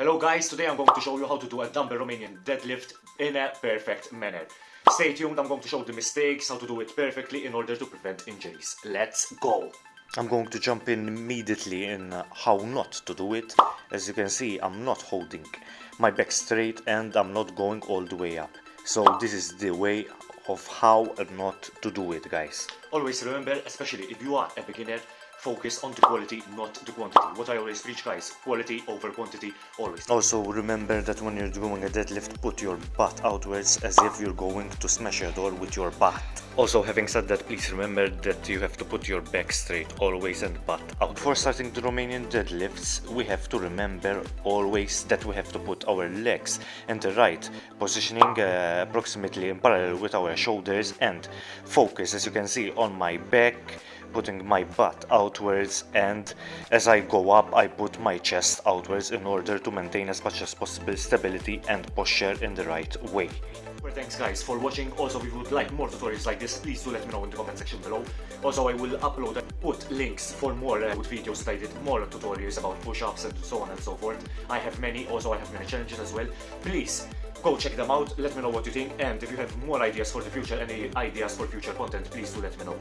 Hello guys, today I'm going to show you how to do a dumbbell Romanian deadlift in a perfect manner. Stay tuned, I'm going to show the mistakes, how to do it perfectly in order to prevent injuries. Let's go! I'm going to jump in immediately in uh, how not to do it. As you can see, I'm not holding my back straight and I'm not going all the way up. So this is the way of how not to do it, guys. Always remember, especially if you are a beginner, focus on the quality, not the quantity. What I always preach, guys, quality over quantity, always. Also, remember that when you're doing a deadlift, put your butt outwards as if you're going to smash a door with your butt. Also, having said that, please remember that you have to put your back straight always and butt out. Before starting the Romanian deadlifts, we have to remember always that we have to put our legs in the right positioning uh, approximately in parallel with our shoulders and focus, as you can see, on my back, putting my butt outwards and as I go up I put my chest outwards in order to maintain as much as possible stability and posture in the right way. Well, thanks guys for watching. Also, if you would like more tutorials like this, please do let me know in the comment section below. Also, I will upload and put links for more uh, videos that I did, more tutorials about push-ups and so on and so forth. I have many, also I have many challenges as well. Please go check them out, let me know what you think, and if you have more ideas for the future, any ideas for future content, please do let me know.